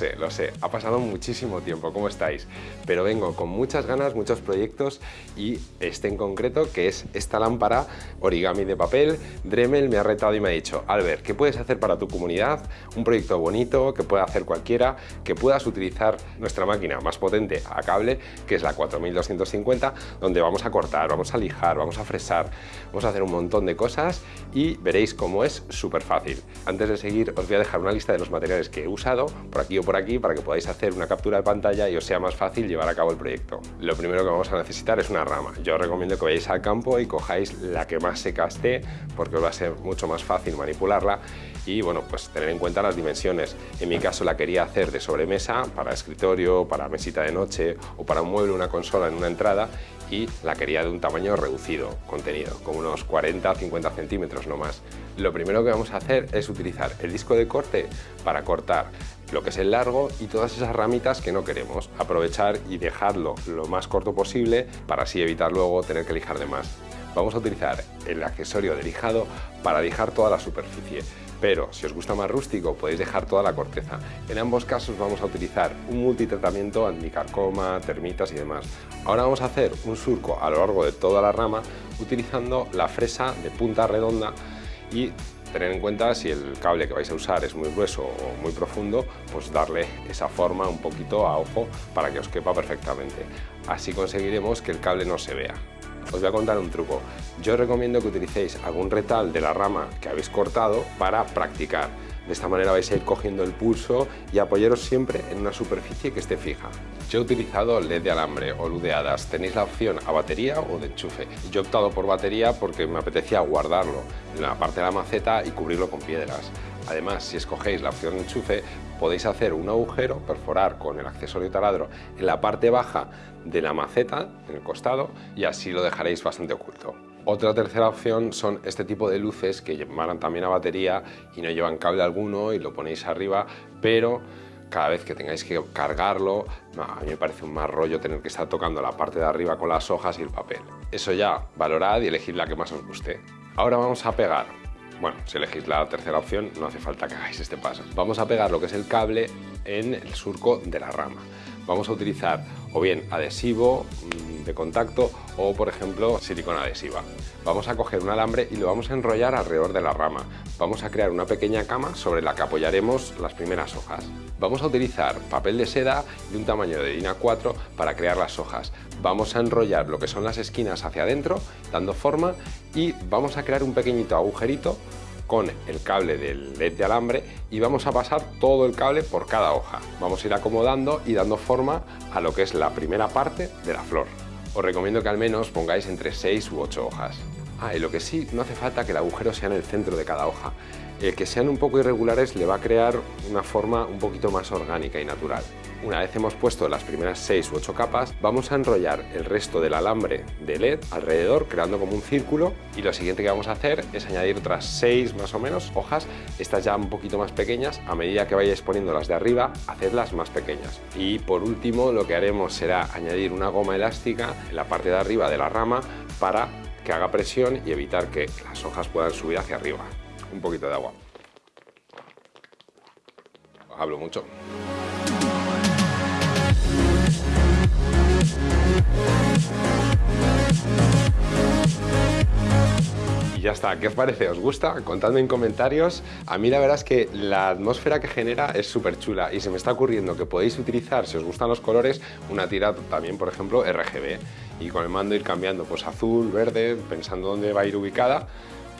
sé, lo sé, ha pasado muchísimo tiempo, ¿cómo estáis? Pero vengo con muchas ganas, muchos proyectos y este en concreto, que es esta lámpara origami de papel, Dremel me ha retado y me ha dicho, Albert, ¿qué puedes hacer para tu comunidad? Un proyecto bonito, que pueda hacer cualquiera, que puedas utilizar nuestra máquina más potente a cable, que es la 4250, donde vamos a cortar, vamos a lijar, vamos a fresar, vamos a hacer un montón de cosas y veréis cómo es súper fácil. Antes de seguir os voy a dejar una lista de los materiales que he usado, por aquí o por aquí, para que podáis hacer una captura de pantalla y os sea más fácil llevar a cabo el proyecto. Lo primero que vamos a necesitar es una rama. Yo os recomiendo que vayáis al campo y cojáis la que más se caste, porque os va a ser mucho más fácil manipularla y bueno, pues tener en cuenta las dimensiones. En mi caso la quería hacer de sobremesa, para escritorio, para mesita de noche o para un mueble, una consola en una entrada y la quería de un tamaño reducido, contenido, con unos 40-50 centímetros no más. Lo primero que vamos a hacer es utilizar el disco de corte para cortar lo que es el largo y todas esas ramitas que no queremos. Aprovechar y dejarlo lo más corto posible para así evitar luego tener que lijar de más. Vamos a utilizar el accesorio de lijado para lijar toda la superficie pero si os gusta más rústico podéis dejar toda la corteza. En ambos casos vamos a utilizar un multitratamiento anticarcoma, termitas y demás. Ahora vamos a hacer un surco a lo largo de toda la rama utilizando la fresa de punta redonda y tener en cuenta si el cable que vais a usar es muy grueso o muy profundo, pues darle esa forma un poquito a ojo para que os quepa perfectamente. Así conseguiremos que el cable no se vea os voy a contar un truco. Yo recomiendo que utilicéis algún retal de la rama que habéis cortado para practicar. De esta manera vais a ir cogiendo el pulso y apoyaros siempre en una superficie que esté fija. Yo he utilizado LED de alambre o luz de hadas. Tenéis la opción a batería o de enchufe. Yo he optado por batería porque me apetecía guardarlo en la parte de la maceta y cubrirlo con piedras. Además, si escogéis la opción enchufe, podéis hacer un agujero, perforar con el accesorio taladro en la parte baja de la maceta, en el costado, y así lo dejaréis bastante oculto. Otra tercera opción son este tipo de luces que llevan también a batería y no llevan cable alguno y lo ponéis arriba, pero cada vez que tengáis que cargarlo, a mí me parece un más rollo tener que estar tocando la parte de arriba con las hojas y el papel. Eso ya, valorad y elegid la que más os guste. Ahora vamos a pegar bueno, si elegís la tercera opción no hace falta que hagáis este paso. Vamos a pegar lo que es el cable en el surco de la rama. Vamos a utilizar o bien adhesivo mm, contacto o por ejemplo silicona adhesiva. Vamos a coger un alambre y lo vamos a enrollar alrededor de la rama. Vamos a crear una pequeña cama sobre la que apoyaremos las primeras hojas. Vamos a utilizar papel de seda de un tamaño de DIN A4 para crear las hojas. Vamos a enrollar lo que son las esquinas hacia adentro, dando forma y vamos a crear un pequeñito agujerito con el cable del LED de alambre y vamos a pasar todo el cable por cada hoja. Vamos a ir acomodando y dando forma a lo que es la primera parte de la flor. Os recomiendo que al menos pongáis entre 6 u 8 hojas. Ah, y lo que sí, no hace falta que el agujero sea en el centro de cada hoja. El que sean un poco irregulares le va a crear una forma un poquito más orgánica y natural. Una vez hemos puesto las primeras 6 u 8 capas, vamos a enrollar el resto del alambre de LED alrededor, creando como un círculo. Y lo siguiente que vamos a hacer es añadir otras 6 más o menos hojas, estas ya un poquito más pequeñas. A medida que vayáis poniendo las de arriba, hacedlas más pequeñas. Y por último, lo que haremos será añadir una goma elástica en la parte de arriba de la rama para que haga presión y evitar que las hojas puedan subir hacia arriba. Un poquito de agua. Hablo mucho. Y ya está, ¿qué os parece? ¿Os gusta? Contadme en comentarios. A mí la verdad es que la atmósfera que genera es súper chula y se me está ocurriendo que podéis utilizar, si os gustan los colores, una tira también, por ejemplo, RGB. Y con el mando ir cambiando, pues azul, verde, pensando dónde va a ir ubicada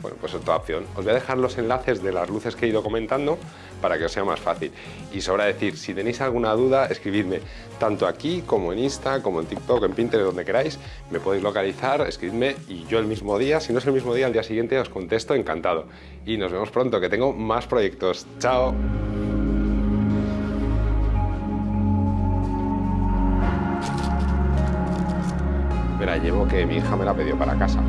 bueno, pues otra opción. Os voy a dejar los enlaces de las luces que he ido comentando para que os sea más fácil. Y sobra decir, si tenéis alguna duda, escribidme tanto aquí como en Insta, como en TikTok, en Pinterest, donde queráis. Me podéis localizar, escribidme y yo el mismo día, si no es el mismo día, al día siguiente os contesto encantado. Y nos vemos pronto, que tengo más proyectos. ¡Chao! Mira, llevo que mi hija me la pidió para casa.